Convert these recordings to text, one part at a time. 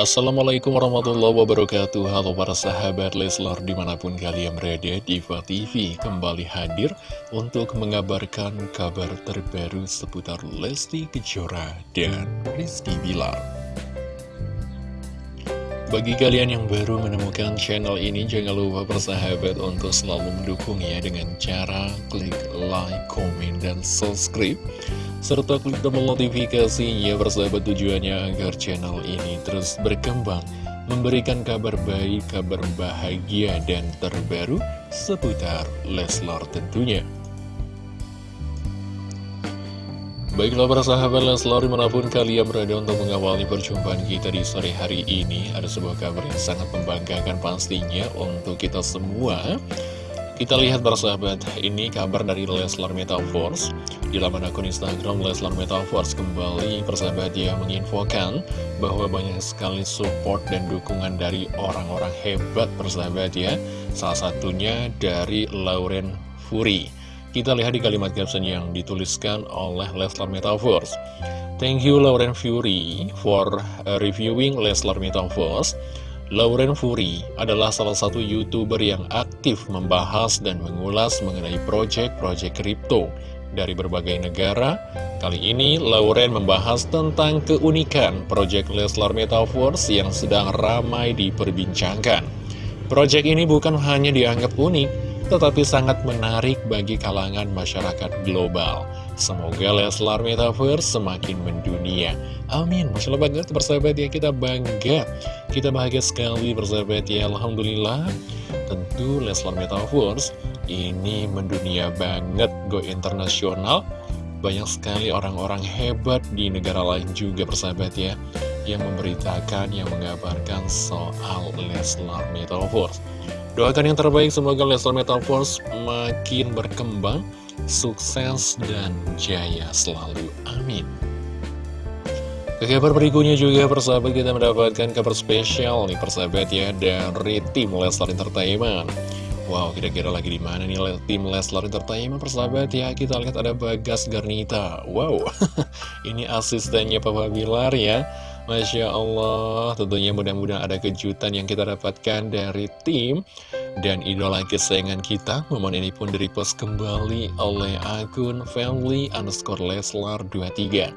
Assalamualaikum warahmatullahi wabarakatuh. Halo para sahabat Leslar di mana pun kalian berada Diva TV kembali hadir untuk mengabarkan kabar terbaru seputar Lesti Kejora dan Rizky Bilar. Bagi kalian yang baru menemukan channel ini jangan lupa persahabat untuk selalu mendukungnya dengan cara klik like, komen, dan subscribe serta klik tombol notifikasinya bersahabat tujuannya agar channel ini terus berkembang, memberikan kabar baik, kabar bahagia, dan terbaru seputar Leslar tentunya. Baiklah para sahabat Leslar di mana pun kalian berada untuk mengawali perjumpaan kita di sore hari ini Ada sebuah kabar yang sangat membanggakan pastinya untuk kita semua kita lihat sahabat, ini kabar dari Leslar Metaverse. Di laman akun Instagram Leslar Metaverse kembali persahabat dia menginfokan Bahwa banyak sekali support dan dukungan dari orang-orang hebat persahabat ya. Salah satunya dari Lauren Furi Kita lihat di kalimat caption yang dituliskan oleh Leslar Metaverse. Thank you Lauren Fury for reviewing Leslar Metaverse Lauren Furi adalah salah satu youtuber yang aktif membahas dan mengulas mengenai proyek-proyek kripto dari berbagai negara. Kali ini Lauren membahas tentang keunikan proyek Leslar Metaverse yang sedang ramai diperbincangkan. Proyek ini bukan hanya dianggap unik, tetapi sangat menarik bagi kalangan masyarakat global. Semoga Leslar Metaverse semakin mendunia. Amin. Masya Allah banget bersahabat ya, kita bangga. Kita bahagia sekali bersahabat ya, Alhamdulillah. Tentu Leslar Metaverse ini mendunia banget, go internasional. Banyak sekali orang-orang hebat di negara lain juga bersahabat ya yang memberitakan, yang mengabarkan soal Leslar Metaverse. Doakan yang terbaik, semoga Leslar Metaverse makin berkembang, sukses, dan jaya selalu. Amin. Ke kabar berikutnya juga persahabat kita mendapatkan kabar spesial nih persahabat ya dari tim Leslar Entertainment. Wow, kira-kira lagi di mana nih tim Leslar Entertainment persahabat ya? Kita lihat ada Bagas Garnita. Wow, ini asistennya Papa Bilar ya. Masya Allah, tentunya mudah-mudahan ada kejutan yang kita dapatkan dari tim dan idola kesayangan kita. Momen ini pun direpost kembali oleh akun family underscore Leslar 23.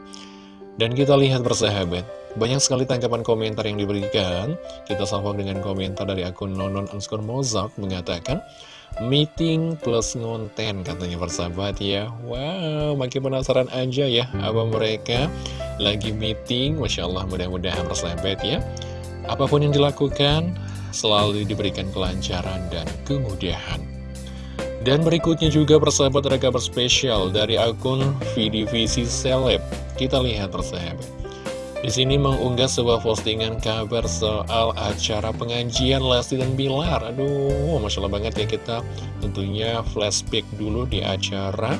Dan kita lihat bersahabat, banyak sekali tanggapan komentar yang diberikan. Kita sambung dengan komentar dari akun nonon underscore mozart mengatakan, Meeting plus ngonten katanya persahabat ya Wow makin penasaran aja ya Apa mereka lagi meeting Masya Allah mudah-mudahan persahabat ya Apa pun yang dilakukan Selalu diberikan kelancaran dan kemudahan. Dan berikutnya juga persahabat ada kabar spesial Dari akun VDVC Celeb. Kita lihat persahabat. Di sini mengunggah sebuah postingan kabar soal acara pengajian Lesti dan Bilar. Aduh, Masya Allah banget ya kita tentunya flashback dulu di acara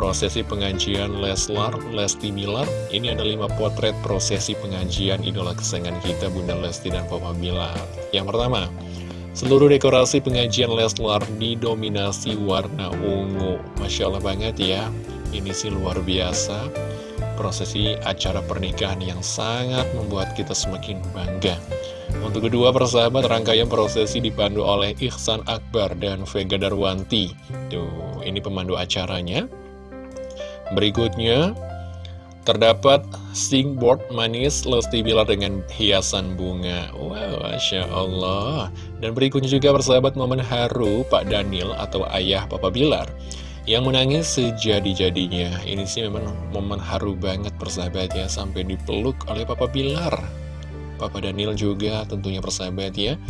prosesi pengajian Leslar, Lesti Bilar. Ini ada lima potret prosesi pengajian idola kesayangan kita Bunda Lesti dan Papa Bilar. Yang pertama, seluruh dekorasi pengajian Leslar didominasi warna ungu. Masya Allah banget ya, ini sih luar biasa prosesi acara pernikahan yang sangat membuat kita semakin bangga. Untuk kedua persahabat, rangkaian prosesi dipandu oleh Ihsan Akbar dan Vega Darwanti. Tuh, ini pemandu acaranya. Berikutnya, terdapat singboard manis Lesti Bilar dengan hiasan bunga. Wow, Masya Allah. Dan berikutnya juga persahabat momen haru Pak Daniel atau ayah Papa Bilar yang menangis sejadi-jadinya. Ini sih memang momen haru banget persahabat ya, sampai dipeluk oleh Papa Bilar. Papa Daniel juga tentunya persahabat ya,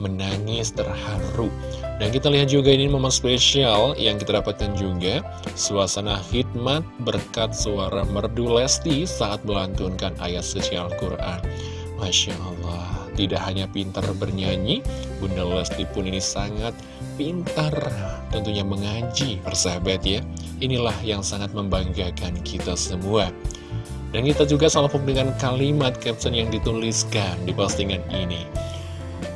menangis terharu. Dan kita lihat juga ini momen spesial yang kita dapatkan juga, suasana hikmat berkat suara merdu Lesti saat melantunkan ayat suci Al-Quran. Masya Allah. Tidak hanya pintar bernyanyi, Bunda Lesti pun ini sangat pintar tentunya mengaji, persahabat ya. Inilah yang sangat membanggakan kita semua. Dan kita juga salpuk dengan kalimat caption yang dituliskan di postingan ini.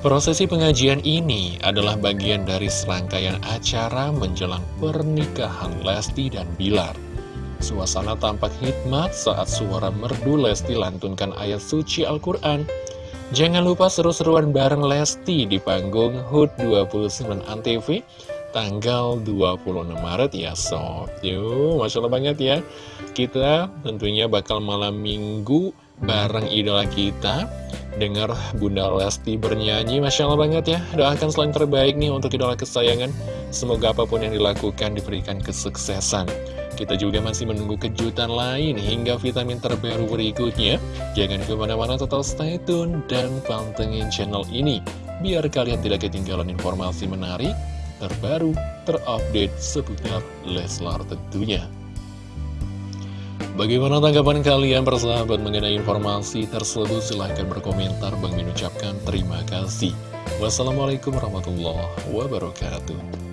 Prosesi pengajian ini adalah bagian dari serangkaian acara menjelang pernikahan Lesti dan Bilar. Suasana tampak hikmat saat suara merdu Lesti lantunkan ayat suci Al-Quran. Jangan lupa seru-seruan bareng Lesti di panggung HUT 29 ANTV tanggal 26 Maret ya Sob. Yuk, Masya Allah banget ya. Kita tentunya bakal malam minggu bareng idola kita Dengar Bunda Lesti bernyanyi Masya Allah banget ya Doakan selain terbaik nih untuk idola kesayangan Semoga apa pun yang dilakukan diberikan kesuksesan kita juga masih menunggu kejutan lain hingga vitamin terbaru berikutnya. Jangan ke mana-mana total stay tune dan pantengin channel ini. Biar kalian tidak ketinggalan informasi menarik, terbaru, terupdate seputar Leslar tentunya. Bagaimana tanggapan kalian persahabat mengenai informasi tersebut? Silahkan berkomentar. Bang mengucapkan terima kasih. Wassalamualaikum warahmatullahi wabarakatuh.